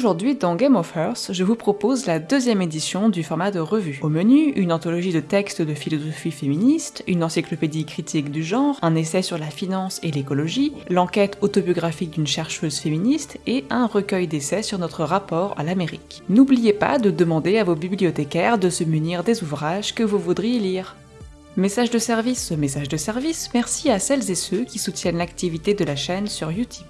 Aujourd'hui, dans Game of Earth, je vous propose la deuxième édition du format de revue. Au menu, une anthologie de textes de philosophie féministe, une encyclopédie critique du genre, un essai sur la finance et l'écologie, l'enquête autobiographique d'une chercheuse féministe et un recueil d'essais sur notre rapport à l'Amérique. N'oubliez pas de demander à vos bibliothécaires de se munir des ouvrages que vous voudriez lire. Message de service, message de service, merci à celles et ceux qui soutiennent l'activité de la chaîne sur Utip.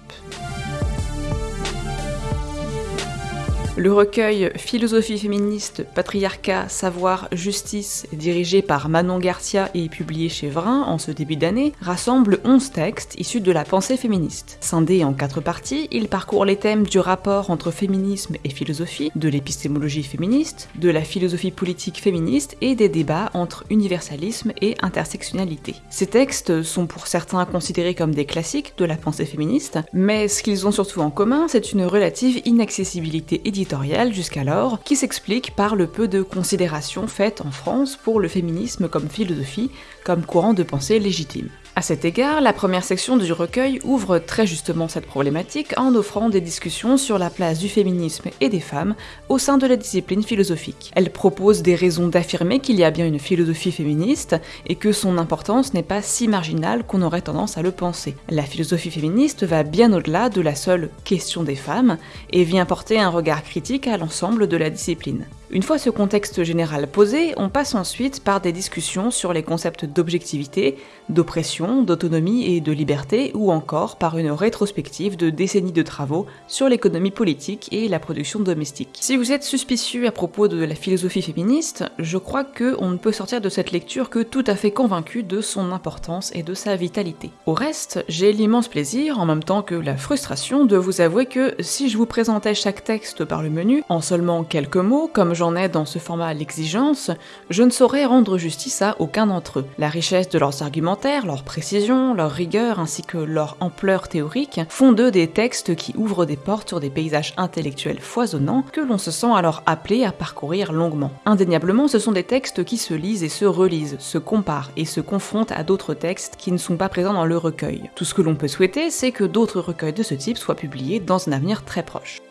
Le recueil Philosophie féministe, patriarcat, savoir, justice, dirigé par Manon Garcia et publié chez Vrin en ce début d'année, rassemble 11 textes issus de la pensée féministe. Scindé en quatre parties, il parcourt les thèmes du rapport entre féminisme et philosophie, de l'épistémologie féministe, de la philosophie politique féministe et des débats entre universalisme et intersectionnalité. Ces textes sont pour certains considérés comme des classiques de la pensée féministe, mais ce qu'ils ont surtout en commun, c'est une relative inaccessibilité éditoriale jusqu'alors, qui s'explique par le peu de considération faites en France pour le féminisme comme philosophie, comme courant de pensée légitime. À cet égard, la première section du recueil ouvre très justement cette problématique en offrant des discussions sur la place du féminisme et des femmes au sein de la discipline philosophique. Elle propose des raisons d'affirmer qu'il y a bien une philosophie féministe et que son importance n'est pas si marginale qu'on aurait tendance à le penser. La philosophie féministe va bien au-delà de la seule question des femmes et vient porter un regard critique à l'ensemble de la discipline. Une fois ce contexte général posé, on passe ensuite par des discussions sur les concepts d'objectivité, d'oppression, d'autonomie et de liberté, ou encore par une rétrospective de décennies de travaux sur l'économie politique et la production domestique. Si vous êtes suspicieux à propos de la philosophie féministe, je crois que on ne peut sortir de cette lecture que tout à fait convaincu de son importance et de sa vitalité. Au reste, j'ai l'immense plaisir, en même temps que la frustration, de vous avouer que si je vous présentais chaque texte par le menu, en seulement quelques mots, comme j'en ai dans ce format l'exigence, je ne saurais rendre justice à aucun d'entre eux. La richesse de leurs argumentaires, leur précision, leur rigueur ainsi que leur ampleur théorique font d'eux des textes qui ouvrent des portes sur des paysages intellectuels foisonnants que l'on se sent alors appelé à parcourir longuement. Indéniablement, ce sont des textes qui se lisent et se relisent, se comparent et se confrontent à d'autres textes qui ne sont pas présents dans le recueil. Tout ce que l'on peut souhaiter, c'est que d'autres recueils de ce type soient publiés dans un avenir très proche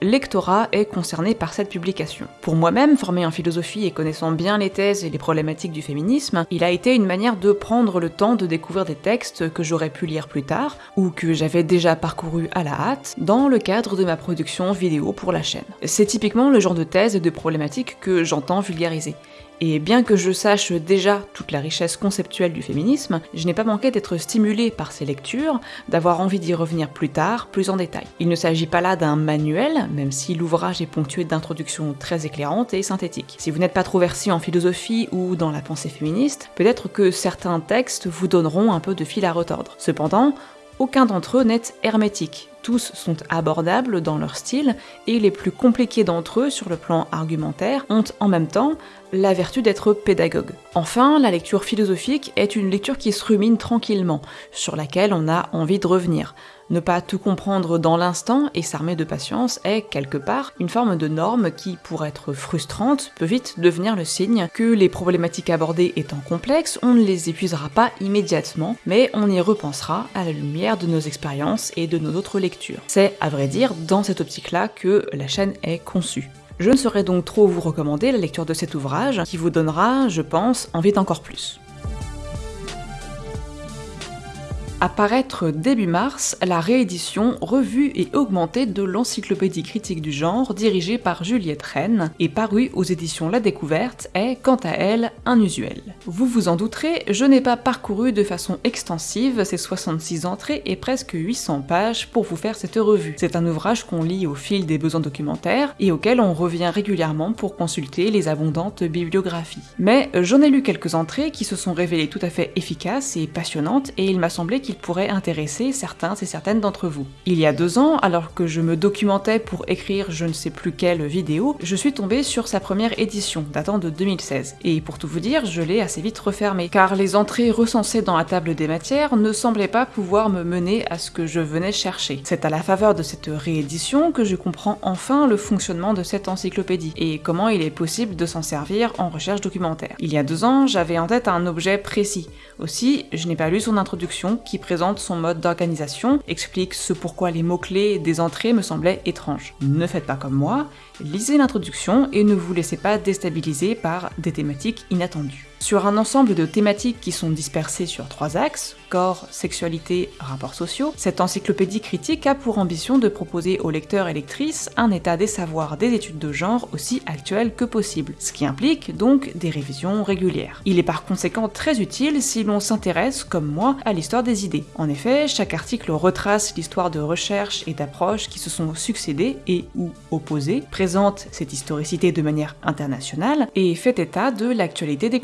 lectorat est concerné par cette publication. Pour moi-même, formé en philosophie et connaissant bien les thèses et les problématiques du féminisme, il a été une manière de prendre le temps de découvrir des textes que j'aurais pu lire plus tard, ou que j'avais déjà parcouru à la hâte, dans le cadre de ma production vidéo pour la chaîne. C'est typiquement le genre de thèse et de problématiques que j'entends vulgariser. Et bien que je sache déjà toute la richesse conceptuelle du féminisme, je n'ai pas manqué d'être stimulé par ces lectures, d'avoir envie d'y revenir plus tard, plus en détail. Il ne s'agit pas là d'un manuel, même si l'ouvrage est ponctué d'introductions très éclairantes et synthétiques. Si vous n'êtes pas trop versé en philosophie ou dans la pensée féministe, peut-être que certains textes vous donneront un peu de fil à retordre. Cependant, aucun d'entre eux n'est hermétique. Tous sont abordables dans leur style, et les plus compliqués d'entre eux sur le plan argumentaire ont en même temps la vertu d'être pédagogue. Enfin, la lecture philosophique est une lecture qui se rumine tranquillement, sur laquelle on a envie de revenir. Ne pas tout comprendre dans l'instant et s'armer de patience est, quelque part, une forme de norme qui, pour être frustrante, peut vite devenir le signe que les problématiques abordées étant complexes, on ne les épuisera pas immédiatement, mais on y repensera à la lumière de nos expériences et de nos autres lectures. C'est, à vrai dire, dans cette optique-là que la chaîne est conçue. Je ne saurais donc trop vous recommander la lecture de cet ouvrage, qui vous donnera, je pense, envie d'encore plus. Apparaître début mars la réédition revue et augmentée de l'encyclopédie critique du genre dirigée par Juliette Rennes et parue aux éditions La Découverte est, quant à elle, unusuelle. Vous vous en douterez, je n'ai pas parcouru de façon extensive ces 66 entrées et presque 800 pages pour vous faire cette revue. C'est un ouvrage qu'on lit au fil des besoins documentaires et auquel on revient régulièrement pour consulter les abondantes bibliographies. Mais j'en ai lu quelques entrées qui se sont révélées tout à fait efficaces et passionnantes et il m'a semblé qu'il pourrait intéresser certains et certaines d'entre vous. Il y a deux ans, alors que je me documentais pour écrire je ne sais plus quelle vidéo, je suis tombée sur sa première édition, datant de 2016. Et pour tout vous dire, je l'ai assez vite refermée, car les entrées recensées dans la table des matières ne semblaient pas pouvoir me mener à ce que je venais chercher. C'est à la faveur de cette réédition que je comprends enfin le fonctionnement de cette encyclopédie, et comment il est possible de s'en servir en recherche documentaire. Il y a deux ans, j'avais en tête un objet précis. Aussi, je n'ai pas lu son introduction, qui présente son mode d'organisation, explique ce pourquoi les mots-clés des entrées me semblaient étranges. Ne faites pas comme moi, lisez l'introduction et ne vous laissez pas déstabiliser par des thématiques inattendues. Sur un ensemble de thématiques qui sont dispersées sur trois axes, corps, sexualité, rapports sociaux, cette encyclopédie critique a pour ambition de proposer aux lecteurs et lectrices un état des savoirs des études de genre aussi actuel que possible, ce qui implique donc des révisions régulières. Il est par conséquent très utile si l'on s'intéresse, comme moi, à l'histoire des idées. En effet, chaque article retrace l'histoire de recherches et d'approches qui se sont succédées et ou opposées, présente cette historicité de manière internationale et fait état de l'actualité des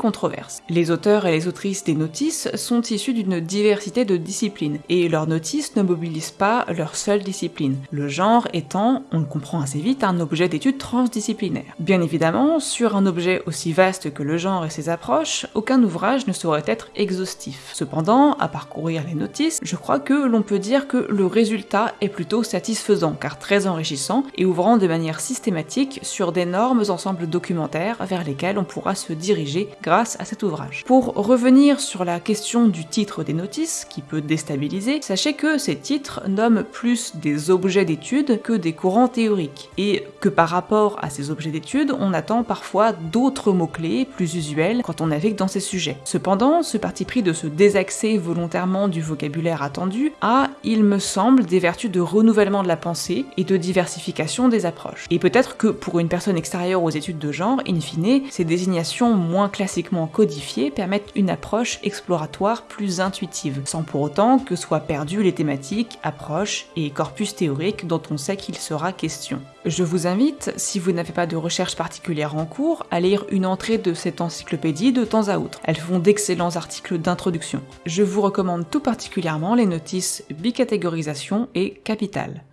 Les auteurs et les autrices des notices sont issus d'une diversité de disciplines, et leurs notices ne mobilisent pas leur seule discipline, le genre étant, on le comprend assez vite, un objet d'étude transdisciplinaire. Bien évidemment, sur un objet aussi vaste que le genre et ses approches, aucun ouvrage ne saurait être exhaustif. Cependant, à parcourir les notices, je crois que l'on peut dire que le résultat est plutôt satisfaisant, car très enrichissant, et ouvrant de manière systématique sur d'énormes ensembles documentaires vers lesquels on pourra se diriger grâce à cet ouvrage. Pour revenir sur la question du titre des notices, qui peut déstabiliser, sachez que ces titres nomment plus des objets d'étude que des courants théoriques, et que par rapport à ces objets d'étude, on attend parfois d'autres mots-clés plus usuels quand on navigue dans ces sujets. Cependant, ce parti pris de se désaxer volontairement du vocabulaire attendu a, il me semble, des vertus de renouvellement de la pensée et de diversification des approches. Et peut-être que pour une personne extérieure aux études de genre, in fine, ces désignations moins classiquement codifiées permettent une approche exploratoire plus intuitive sans pour autant que soient perdues les thématiques, approches et corpus théoriques dont on sait qu'il sera question. Je vous invite, si vous n'avez pas de recherche particulière en cours, à lire une entrée de cette encyclopédie de temps à autre. Elles font d'excellents articles d'introduction. Je vous recommande tout particulièrement les notices bicatégorisation et capital.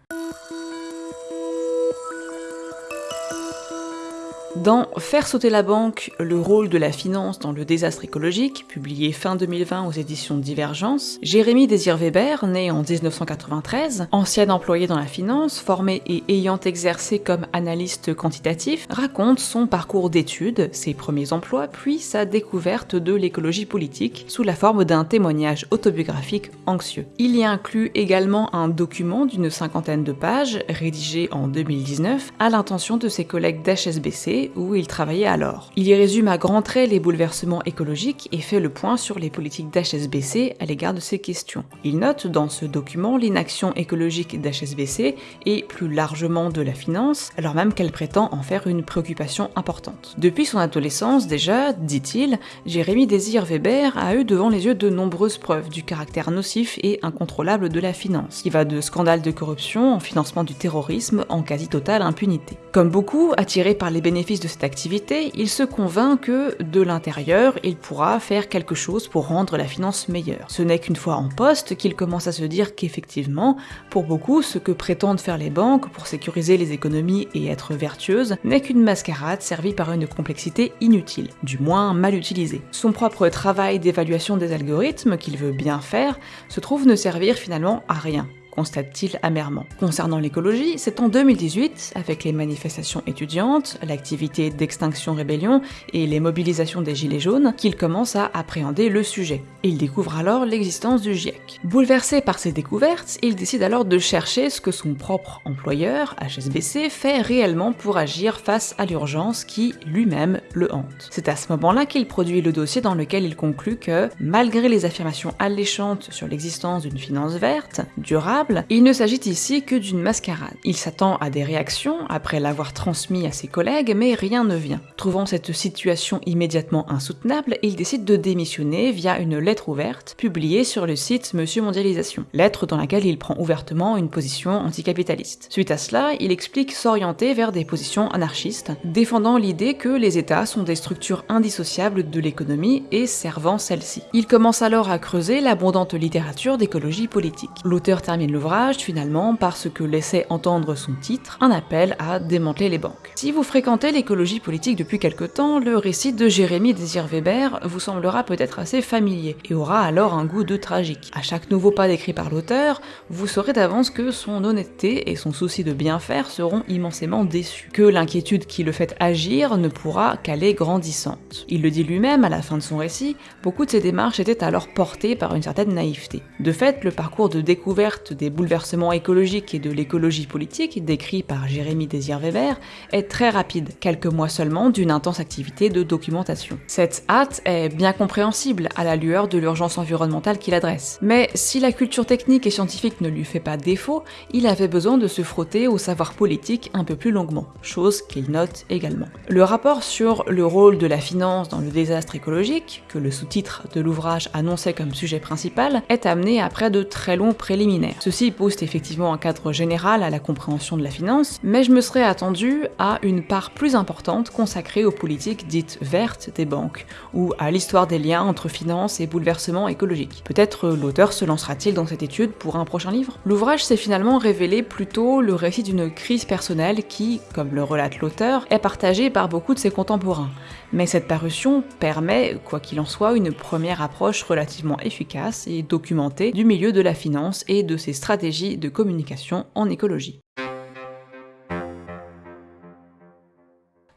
Dans Faire sauter la banque, le rôle de la finance dans le désastre écologique, publié fin 2020 aux éditions Divergence, Jérémy Désir Weber, né en 1993, ancien employé dans la finance, formé et ayant exercé comme analyste quantitatif, raconte son parcours d'études, ses premiers emplois, puis sa découverte de l'écologie politique sous la forme d'un témoignage autobiographique anxieux. Il y inclut également un document d'une cinquantaine de pages, rédigé en 2019, à l'intention de ses collègues d'HSBC où il travaillait alors. Il y résume à grands traits les bouleversements écologiques et fait le point sur les politiques d'HSBC à l'égard de ces questions. Il note dans ce document l'inaction écologique d'HSBC et plus largement de la finance, alors même qu'elle prétend en faire une préoccupation importante. Depuis son adolescence déjà, dit-il, Jérémy Désir Weber a eu devant les yeux de nombreuses preuves du caractère nocif et incontrôlable de la finance, qui va de scandales de corruption en financement du terrorisme en quasi totale impunité. Comme beaucoup, attirés par les bénéfices de cette activité, il se convainc que, de l'intérieur, il pourra faire quelque chose pour rendre la finance meilleure. Ce n'est qu'une fois en poste qu'il commence à se dire qu'effectivement, pour beaucoup, ce que prétendent faire les banques pour sécuriser les économies et être vertueuses n'est qu'une mascarade servie par une complexité inutile, du moins mal utilisée. Son propre travail d'évaluation des algorithmes, qu'il veut bien faire, se trouve ne servir finalement à rien constate-t-il amèrement. Concernant l'écologie, c'est en 2018, avec les manifestations étudiantes, l'activité d'Extinction Rébellion et les mobilisations des Gilets jaunes, qu'il commence à appréhender le sujet. Il découvre alors l'existence du GIEC. Bouleversé par ces découvertes, il décide alors de chercher ce que son propre employeur, HSBC, fait réellement pour agir face à l'urgence qui, lui-même, le hante. C'est à ce moment-là qu'il produit le dossier dans lequel il conclut que, malgré les affirmations alléchantes sur l'existence d'une finance verte, durable, il ne s'agit ici que d'une mascarade. Il s'attend à des réactions après l'avoir transmis à ses collègues, mais rien ne vient. Trouvant cette situation immédiatement insoutenable, il décide de démissionner via une lettre ouverte publiée sur le site Monsieur Mondialisation. Lettre dans laquelle il prend ouvertement une position anticapitaliste. Suite à cela, il explique s'orienter vers des positions anarchistes, défendant l'idée que les États sont des structures indissociables de l'économie et servant celle-ci. Il commence alors à creuser l'abondante littérature d'écologie politique. L'auteur termine l'ouvrage finalement par ce que laissait entendre son titre, un appel à démanteler les banques. Si vous fréquentez l'écologie politique depuis quelque temps, le récit de Jérémy Désir Weber vous semblera peut-être assez familier et aura alors un goût de tragique. À chaque nouveau pas décrit par l'auteur, vous saurez d'avance que son honnêteté et son souci de bien faire seront immensément déçus, que l'inquiétude qui le fait agir ne pourra qu'aller grandissante. Il le dit lui-même à la fin de son récit, beaucoup de ses démarches étaient alors portées par une certaine naïveté. De fait, le parcours de découverte des bouleversements écologiques et de l'écologie politique, décrit par Jérémy Désir Weber, est très rapide, quelques mois seulement d'une intense activité de documentation. Cette hâte est bien compréhensible à la lueur de l'urgence environnementale qu'il adresse. Mais si la culture technique et scientifique ne lui fait pas défaut, il avait besoin de se frotter au savoir politique un peu plus longuement, chose qu'il note également. Le rapport sur le rôle de la finance dans le désastre écologique, que le sous-titre de l'ouvrage annonçait comme sujet principal, est amené après de très longs préliminaires. Ceci pose effectivement un cadre général à la compréhension de la finance, mais je me serais attendu à une part plus importante consacrée aux politiques dites vertes des banques, ou à l'histoire des liens entre finance et bouleversement écologique. Peut-être l'auteur se lancera-t-il dans cette étude pour un prochain livre? L'ouvrage s'est finalement révélé plutôt le récit d'une crise personnelle qui, comme le relate l'auteur, est partagée par beaucoup de ses contemporains. Mais cette parution permet, quoi qu'il en soit, une première approche relativement efficace et documentée du milieu de la finance et de ses stratégies de communication en écologie.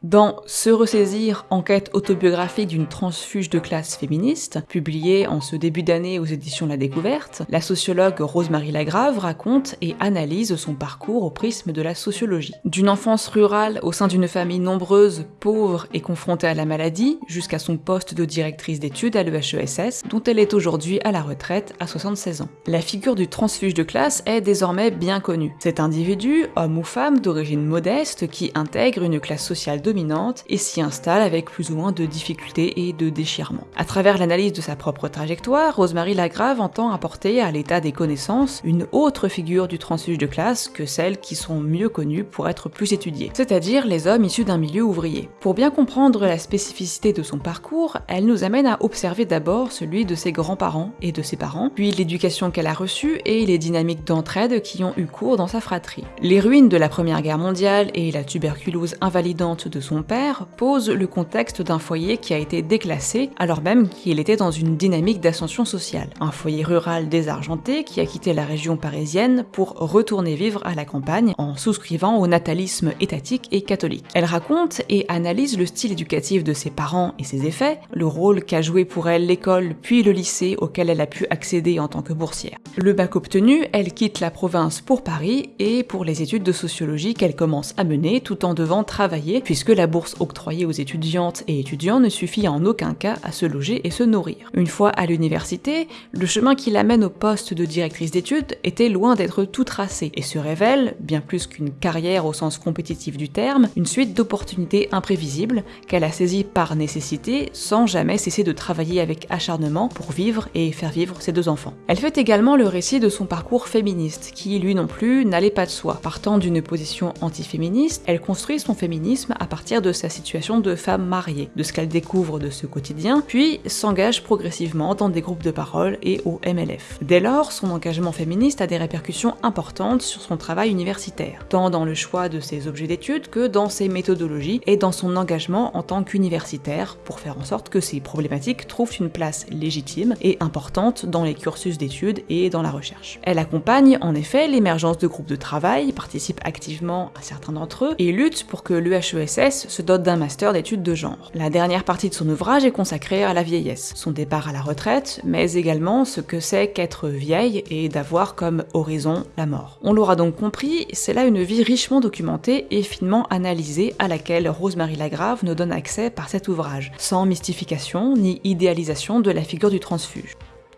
Dans Se ressaisir, enquête autobiographique d'une transfuge de classe féministe, publiée en ce début d'année aux éditions La Découverte, la sociologue Rosemarie Lagrave raconte et analyse son parcours au prisme de la sociologie. D'une enfance rurale au sein d'une famille nombreuse, pauvre et confrontée à la maladie, jusqu'à son poste de directrice d'études à l'EHESS, dont elle est aujourd'hui à la retraite à 76 ans. La figure du transfuge de classe est désormais bien connue. Cet individu, homme ou femme d'origine modeste, qui intègre une classe sociale dominante et s'y installe avec plus ou moins de difficultés et de déchirements. À travers l'analyse de sa propre trajectoire, Rosemary Lagrave entend apporter à l'état des connaissances une autre figure du transfuge de classe que celles qui sont mieux connues pour être plus étudiées, c'est-à-dire les hommes issus d'un milieu ouvrier. Pour bien comprendre la spécificité de son parcours, elle nous amène à observer d'abord celui de ses grands-parents et de ses parents, puis l'éducation qu'elle a reçue et les dynamiques d'entraide qui ont eu cours dans sa fratrie. Les ruines de la Première Guerre mondiale et la tuberculose invalidante de son père pose le contexte d'un foyer qui a été déclassé alors même qu'il était dans une dynamique d'ascension sociale. Un foyer rural désargenté qui a quitté la région parisienne pour retourner vivre à la campagne en souscrivant au natalisme étatique et catholique. Elle raconte et analyse le style éducatif de ses parents et ses effets, le rôle qu'a joué pour elle l'école puis le lycée auquel elle a pu accéder en tant que boursière. Le bac obtenu, elle quitte la province pour Paris et pour les études de sociologie qu'elle commence à mener tout en devant travailler puisque la bourse octroyée aux étudiantes et étudiants ne suffit en aucun cas à se loger et se nourrir. Une fois à l'université, le chemin qui l'amène au poste de directrice d'études était loin d'être tout tracé et se révèle, bien plus qu'une carrière au sens compétitif du terme, une suite d'opportunités imprévisibles qu'elle a saisies par nécessité sans jamais cesser de travailler avec acharnement pour vivre et faire vivre ses deux enfants. Elle fait également le récit de son parcours féministe, qui lui non plus n'allait pas de soi. Partant d'une position antiféministe, elle construit son féminisme à partir de sa situation de femme mariée, de ce qu'elle découvre de ce quotidien, puis s'engage progressivement dans des groupes de parole et au MLF. Dès lors, son engagement féministe a des répercussions importantes sur son travail universitaire, tant dans le choix de ses objets d'études que dans ses méthodologies et dans son engagement en tant qu'universitaire pour faire en sorte que ces problématiques trouvent une place légitime et importante dans les cursus d'études et dans la recherche. Elle accompagne en effet l'émergence de groupes de travail, participe activement à certains d'entre eux et lutte pour que l'EHESS se dote d'un master d'études de genre. La dernière partie de son ouvrage est consacrée à la vieillesse, son départ à la retraite, mais également ce que c'est qu'être vieille et d'avoir comme horizon la mort. On l'aura donc compris, c'est là une vie richement documentée et finement analysée à laquelle Rosemary Lagrave nous donne accès par cet ouvrage, sans mystification ni idéalisation de la figure du transfuge.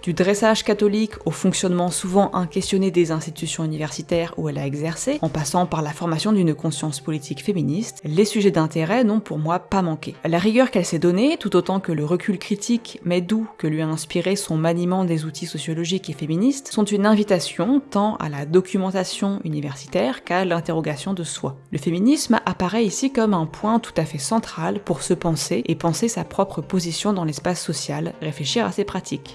Du dressage catholique au fonctionnement souvent inquestionné des institutions universitaires où elle a exercé, en passant par la formation d'une conscience politique féministe, les sujets d'intérêt n'ont pour moi pas manqué. La rigueur qu'elle s'est donnée, tout autant que le recul critique mais doux que lui a inspiré son maniement des outils sociologiques et féministes, sont une invitation tant à la documentation universitaire qu'à l'interrogation de soi. Le féminisme apparaît ici comme un point tout à fait central pour se penser et penser sa propre position dans l'espace social, réfléchir à ses pratiques.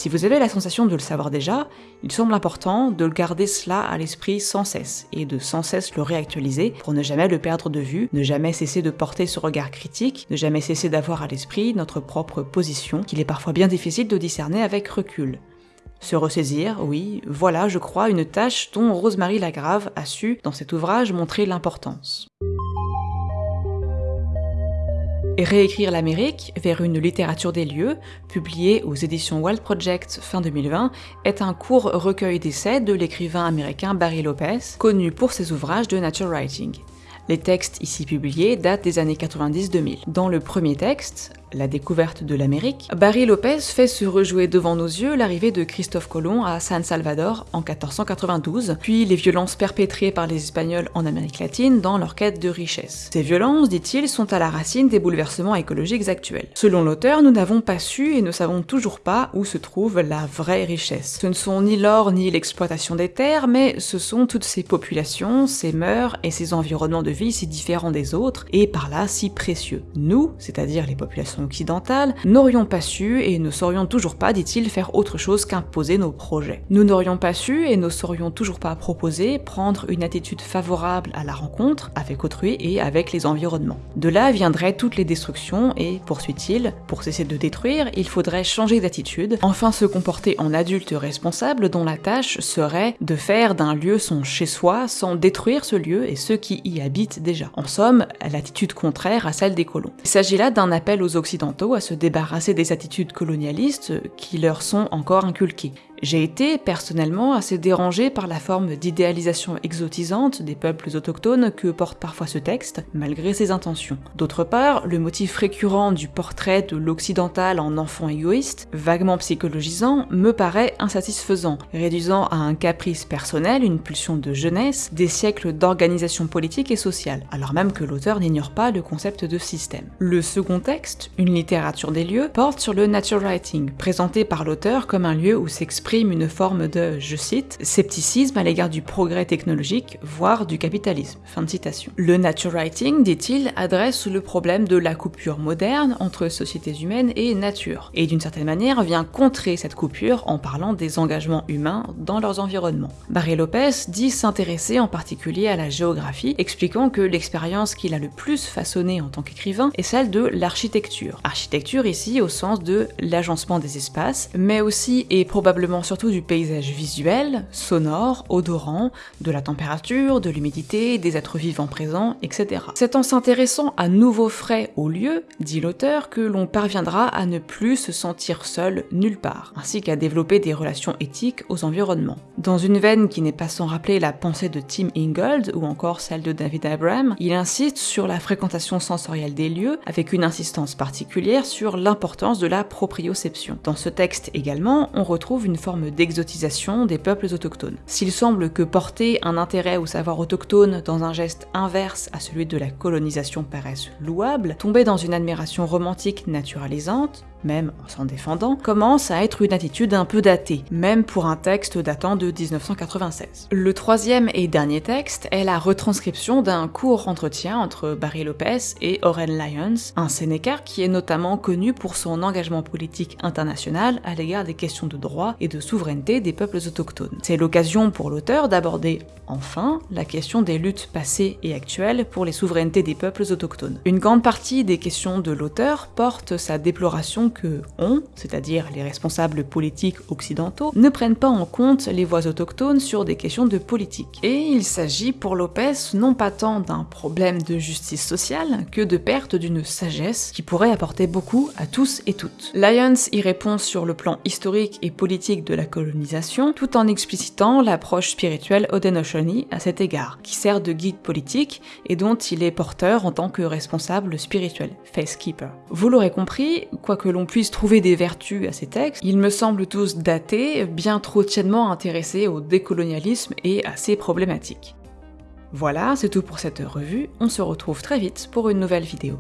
De le savoir déjà, il semble important de garder cela à l'esprit sans cesse, et de sans cesse le réactualiser pour ne jamais le perdre de vue, ne jamais cesser de porter ce regard critique, ne jamais cesser d'avoir à l'esprit notre propre position, qu'il est parfois bien difficile de discerner avec recul. Se ressaisir, oui, voilà, je crois, une tâche dont Rosemary Lagrave a su, dans cet ouvrage, montrer l'importance. Réécrire l'Amérique vers une littérature des lieux, publié aux éditions Wild Project fin 2020, est un court recueil d'essais de l'écrivain américain Barry Lopez, connu pour ses ouvrages de nature writing. Les textes ici publiés datent des années 90-2000. Dans le premier texte, la découverte de l'Amérique, Barry Lopez fait se rejouer devant nos yeux l'arrivée de Christophe Colomb à San Salvador en 1492, puis les violences perpétrées par les Espagnols en Amérique latine dans leur quête de richesse. Ces violences, dit-il, sont à la racine des bouleversements écologiques actuels. Selon l'auteur, nous n'avons pas su et ne savons toujours pas où se trouve la vraie richesse. Ce ne sont ni l'or ni l'exploitation des terres, mais ce sont toutes ces populations, ces mœurs et ces environnements de vie si différents des autres, et par là si précieux. Nous, c'est-à-dire les populations n'aurions pas su et ne saurions toujours pas, dit-il, faire autre chose qu'imposer nos projets. Nous n'aurions pas su et ne saurions toujours pas proposer prendre une attitude favorable à la rencontre avec autrui et avec les environnements. De là viendraient toutes les destructions et, poursuit-il, pour cesser de détruire, il faudrait changer d'attitude, enfin se comporter en adulte responsable dont la tâche serait de faire d'un lieu son chez-soi sans détruire ce lieu et ceux qui y habitent déjà. En somme, l'attitude contraire à celle des colons. Il s'agit là d'un appel aux Occidentaux à se débarrasser des attitudes colonialistes qui leur sont encore inculquées. J'ai été personnellement assez dérangé par la forme d'idéalisation exotisante des peuples autochtones que porte parfois ce texte, malgré ses intentions. D'autre part, le motif récurrent du portrait de l'occidental en enfant égoïste, vaguement psychologisant, me paraît insatisfaisant, réduisant à un caprice personnel une pulsion de jeunesse des siècles d'organisation politique et sociale, alors même que l'auteur n'ignore pas le concept de système. Le second texte, une littérature des lieux, porte sur le nature writing, présenté par l'auteur comme un lieu où s'exprime une forme de, je cite, scepticisme à l'égard du progrès technologique, voire du capitalisme. Fin de citation. Le nature writing, dit-il, adresse le problème de la coupure moderne entre sociétés humaines et nature, et d'une certaine manière vient contrer cette coupure en parlant des engagements humains dans leurs environnements. Barry Lopez dit s'intéresser en particulier à la géographie, expliquant que l'expérience qu'il a le plus façonnée en tant qu'écrivain est celle de l'architecture. Architecture ici au sens de l'agencement des espaces, mais aussi et probablement surtout du paysage visuel, sonore, odorant, de la température, de l'humidité, des êtres vivants présents, etc. C'est en s'intéressant à nouveaux frais au lieu, dit l'auteur, que l'on parviendra à ne plus se sentir seul nulle part, ainsi qu'à développer des relations éthiques aux environnements. Dans une veine qui n'est pas sans rappeler la pensée de Tim Ingold ou encore celle de David Abram, il insiste sur la fréquentation sensorielle des lieux, avec une insistance particulière sur l'importance de la proprioception. Dans ce texte également, on retrouve une forme d'exotisation des peuples autochtones. S'il semble que porter un intérêt au savoir autochtone dans un geste inverse à celui de la colonisation paraisse louable, tomber dans une admiration romantique naturalisante, même en s'en défendant, commence à être une attitude un peu datée, même pour un texte datant de 1996. Le troisième et dernier texte est la retranscription d'un court entretien entre Barry Lopez et Oren Lyons, un Sénécar qui est notamment connu pour son engagement politique international à l'égard des questions de droit et de souveraineté des peuples autochtones. C'est l'occasion pour l'auteur d'aborder enfin la question des luttes passées et actuelles pour les souverainetés des peuples autochtones. Une grande partie des questions de l'auteur porte sa déploration que on, c'est-à-dire les responsables politiques occidentaux, ne prennent pas en compte les voix autochtones sur des questions de politique. Et il s'agit pour Lopez non pas tant d'un problème de justice sociale que de perte d'une sagesse qui pourrait apporter beaucoup à tous et toutes. Lyons y répond sur le plan historique et politique de la colonisation, tout en explicitant l'approche spirituelle Haudenosaunee à cet égard, qui sert de guide politique et dont il est porteur en tant que responsable spirituel, Facekeeper. Vous l'aurez compris, quoique l'on puisse trouver des vertus à ces textes, ils me semblent tous datés, bien trop tiennement intéressés au décolonialisme et à ses problématiques. Voilà, c'est tout pour cette revue, on se retrouve très vite pour une nouvelle vidéo.